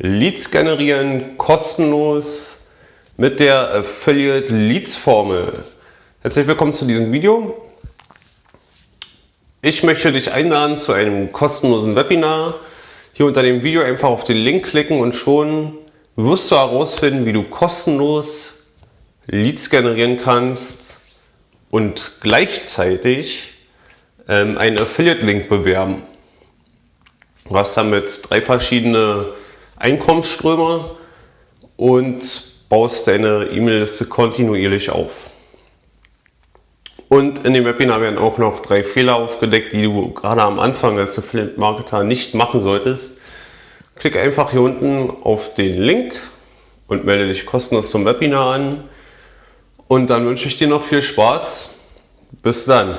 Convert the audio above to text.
Leads generieren kostenlos mit der Affiliate Leads Formel. Herzlich willkommen zu diesem Video. Ich möchte dich einladen zu einem kostenlosen Webinar. Hier unter dem Video einfach auf den Link klicken und schon wirst du herausfinden, wie du kostenlos Leads generieren kannst und gleichzeitig ähm, einen Affiliate-Link bewerben. Du hast damit drei verschiedene Einkommensströme und baust deine E-Mail-Liste kontinuierlich auf. Und in dem Webinar werden auch noch drei Fehler aufgedeckt, die du gerade am Anfang als Affiliate-Marketer nicht machen solltest. Klick einfach hier unten auf den Link und melde dich kostenlos zum Webinar an. Und dann wünsche ich dir noch viel Spaß. Bis dann.